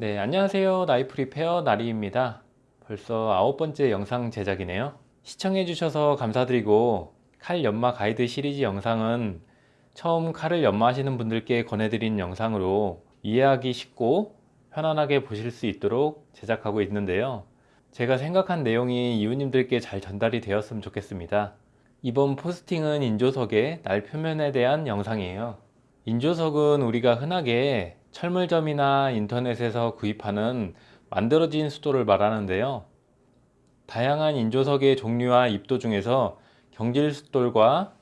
네, 안녕하세요. 나이프 리페어 나리입니다. 벌써 아홉 번째 영상 제작이네요. 시청해 주셔서 감사드리고 칼 연마 가이드 시리즈 영상은 처음 칼을 연마하시는 분들께 권해드린 영상으로 이해하기 쉽고 편안하게 보실 수 있도록 제작하고 있는데요. 제가 생각한 내용이 이웃님들께 잘 전달이 되었으면 좋겠습니다. 이번 포스팅은 인조석의 날 표면에 대한 영상이에요. 인조석은 우리가 흔하게 철물점이나 인터넷에서 구입하는 만들어진 수도를 말하는데요. 다양한 인조석의 종류와 입도 중에서 경질 숫돌과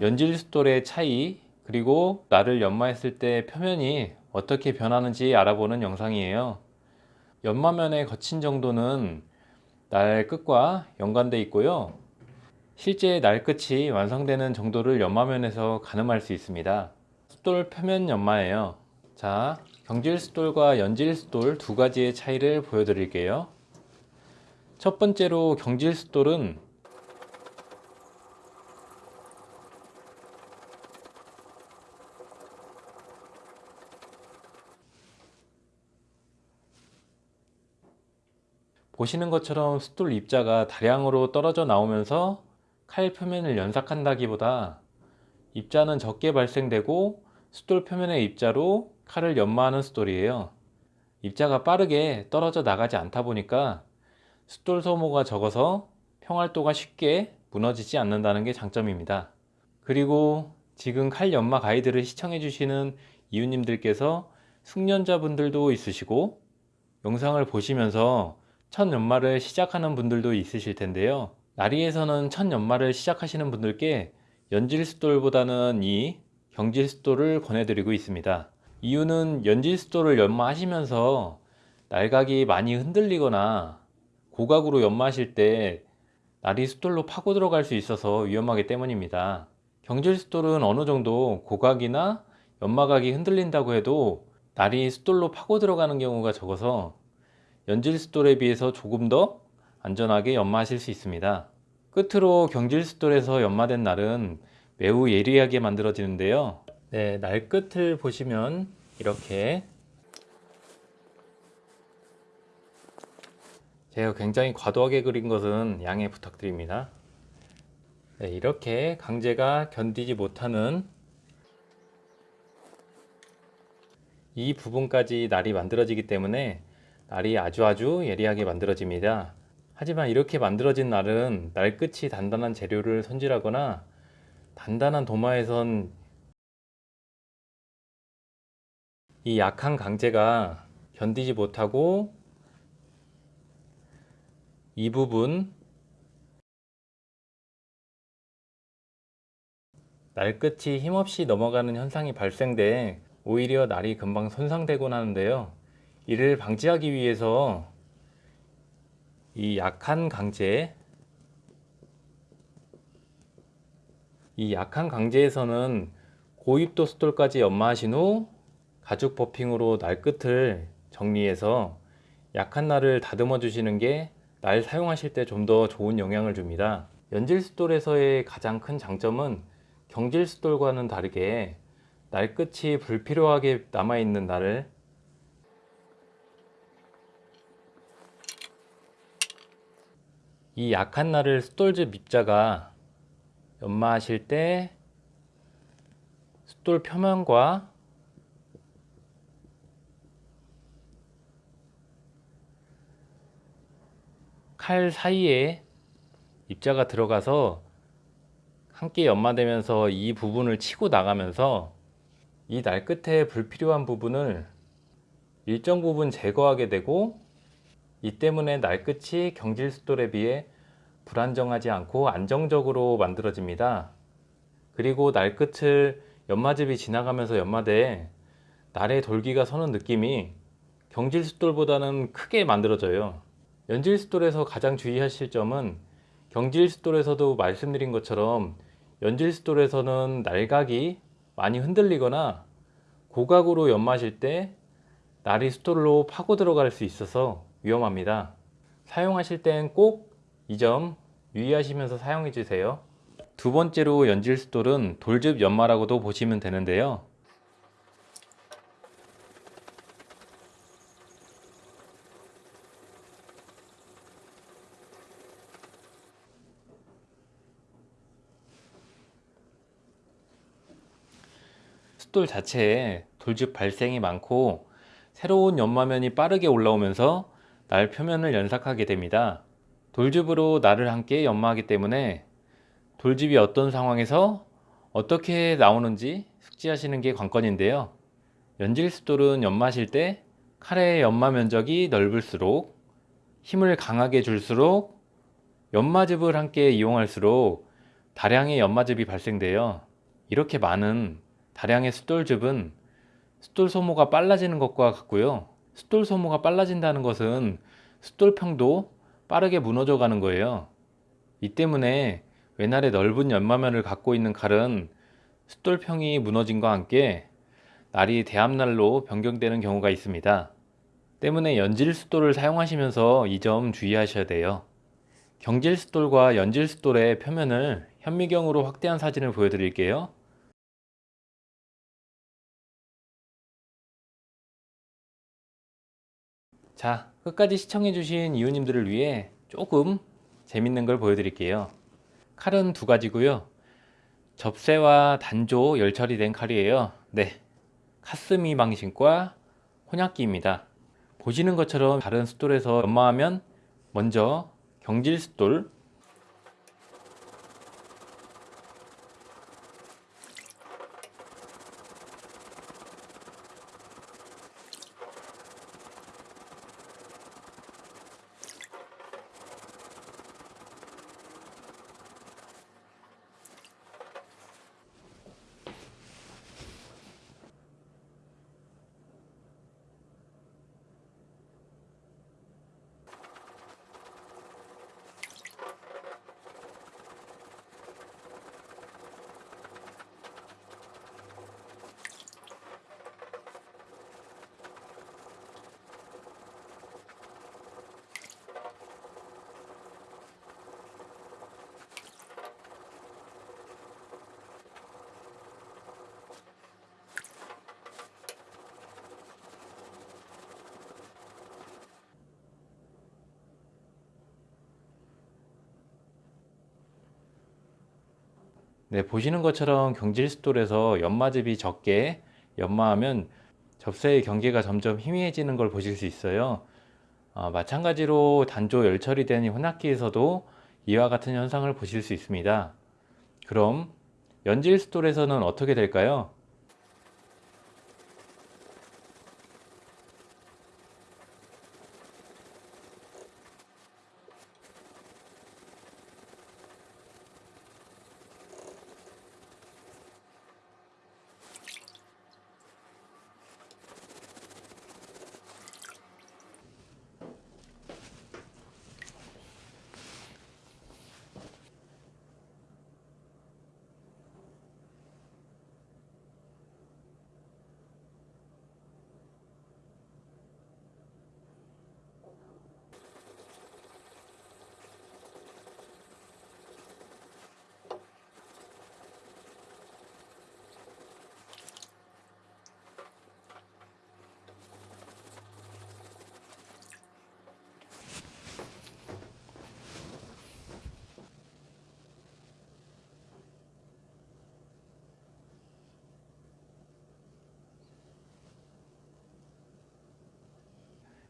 연질 숫돌의 차이 그리고 날을 연마했을 때 표면이 어떻게 변하는지 알아보는 영상이에요. 연마면의 거친 정도는 날 끝과 연관되어 있고요. 실제 날 끝이 완성되는 정도를 연마면에서 가늠할 수 있습니다. 숫돌 표면 연마예요. 자, 경질 숫돌과 연질 숫돌 두 가지의 차이를 보여드릴게요. 첫 번째로 경질 숫돌은 보시는 것처럼 숫돌 입자가 다량으로 떨어져 나오면서 칼 표면을 연삭한다기보다 입자는 적게 발생되고 숫돌 표면의 입자로 칼을 연마하는 숫돌이에요. 입자가 빠르게 떨어져 나가지 않다 보니까 숫돌 소모가 적어서 평활도가 쉽게 무너지지 않는다는 게 장점입니다. 그리고 지금 칼 연마 가이드를 시청해 주시는 이웃님들께서 숙련자분들도 있으시고 영상을 보시면서 첫 연마를 시작하는 분들도 있으실 텐데요. 나리에서는 첫 연마를 시작하시는 분들께 연질숫돌보다는 이 경질숫돌을 권해드리고 있습니다. 이유는 연질숫돌을 연마하시면서 날각이 많이 흔들리거나 고각으로 연마하실 때 날이 숫돌로 파고 들어갈 수 있어서 위험하기 때문입니다. 경질숫돌은 어느 정도 고각이나 연마각이 흔들린다고 해도 날이 숫돌로 파고 들어가는 경우가 적어서 연질숫돌에 비해서 조금 더 안전하게 연마하실 수 있습니다. 끝으로 경질숫돌에서 연마된 날은 매우 예리하게 만들어지는데요. 네, 날 끝을 보시면 이렇게 제가 굉장히 과도하게 그린 것은 양해 부탁드립니다. 네, 이렇게 강제가 견디지 못하는 이 부분까지 날이 만들어지기 때문에 날이 아주 아주 예리하게 만들어집니다. 하지만 이렇게 만들어진 날은 날 끝이 단단한 재료를 손질하거나 단단한 도마에선 이 약한 강제가 견디지 못하고 이 부분 날 끝이 힘없이 넘어가는 현상이 발생돼 오히려 날이 금방 손상되곤 하는데요. 이를 방지하기 위해서 이 약한 강제 이 약한 강제에서는 고입도 숫돌까지 연마하신 후 가죽 버핑으로 날 끝을 정리해서 약한 날을 다듬어 주시는 게 날 사용하실 때 좀 더 좋은 영향을 줍니다. 연질 숫돌에서의 가장 큰 장점은 경질 숫돌과는 다르게 날 끝이 불필요하게 남아있는 날을 이 약한 날을 숫돌즈 입자가 연마하실 때 숫돌 표면과 칼 사이에 입자가 들어가서 함께 연마되면서 이 부분을 치고 나가면서 이 날 끝에 불필요한 부분을 일정 부분 제거하게 되고 이 때문에 날 끝이 경질 숫돌에 비해 불안정하지 않고 안정적으로 만들어집니다. 그리고 날 끝을 연마즙이 지나가면서 연마돼 날의 돌기가 서는 느낌이 경질 숫돌보다는 크게 만들어져요. 연질 숫돌에서 가장 주의하실 점은 경질 숫돌에서도 말씀드린 것처럼 연질 숫돌에서는 날각이 많이 흔들리거나 고각으로 연마하실 때 날이 숫돌로 파고 들어갈 수 있어서 위험합니다. 사용하실 땐 꼭 이 점 유의하시면서 사용해 주세요. 두 번째로 연질 숫돌은 돌즙 연마라고도 보시면 되는데요. 숫돌 자체에 돌즙 발생이 많고 새로운 연마면이 빠르게 올라오면서 날 표면을 연삭하게 됩니다. 돌즙으로 날을 함께 연마하기 때문에 돌즙이 어떤 상황에서 어떻게 나오는지 숙지하시는 게 관건인데요. 연질 숫돌은 연마하실 때 칼의 연마 면적이 넓을수록 힘을 강하게 줄수록 연마즙을 함께 이용할수록 다량의 연마즙이 발생돼요. 이렇게 많은 다량의 숫돌즙은 숫돌 소모가 빨라지는 것과 같고요. 숫돌 소모가 빨라진다는 것은 숫돌평도 빠르게 무너져 가는 거예요. 이 때문에 외날의 넓은 연마면을 갖고 있는 칼은 숫돌평이 무너짐과 함께 날이 대합날로 변경되는 경우가 있습니다. 때문에 연질 숫돌을 사용하시면서 이 점 주의하셔야 돼요. 경질 숫돌과 연질 숫돌의 표면을 현미경으로 확대한 사진을 보여드릴게요. 자, 끝까지 시청해주신 이웃님들을 위해 조금 재밌는 걸 보여드릴게요. 칼은 두 가지고요. 접새와 단조 열처리 된 칼이에요. 네, 카스미 방식과 혼약기입니다. 보시는 것처럼 다른 숫돌에서 연마하면 먼저 경질 숫돌 네, 보시는 것처럼 경질 숫돌에서 연마즙이 적게 연마하면 접새의 경계가 점점 희미해지는 걸 보실 수 있어요. 어, 마찬가지로 단조 열처리 된 혼합기에서도 이와 같은 현상을 보실 수 있습니다. 그럼 연질 숫돌에서는 어떻게 될까요?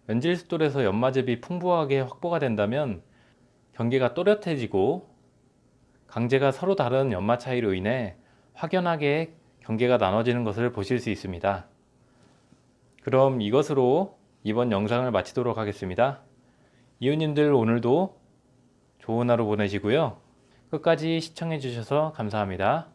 연질 숫돌에서 연마즙이 풍부하게 확보가 된다면 경계가 또렷해지고 강제가 서로 다른 연마 차이로 인해 확연하게 경계가 나눠지는 것을 보실 수 있습니다. 그럼 이것으로 이번 영상을 마치도록 하겠습니다. 이웃님들 오늘도 좋은 하루 보내시고요. 끝까지 시청해 주셔서 감사합니다.